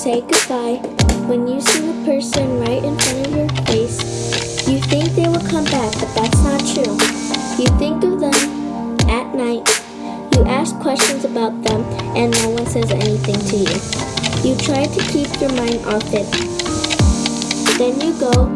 say goodbye, when you see the person right in front of your face, you think they will come back, but that's not true. You think of them at night, you ask questions about them, and no one says anything to you. You try to keep your mind off it. Then you go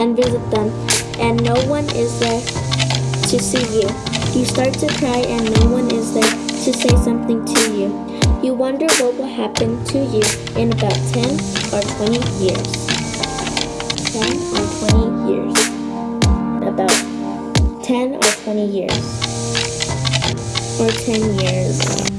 and visit them, and no one is there to see you. You start to cry, and no one is there to say something to you. You wonder what will happen to you in about 10 or 20 years. 10 or 20 years. About 10 or 20 years. Or 10 years.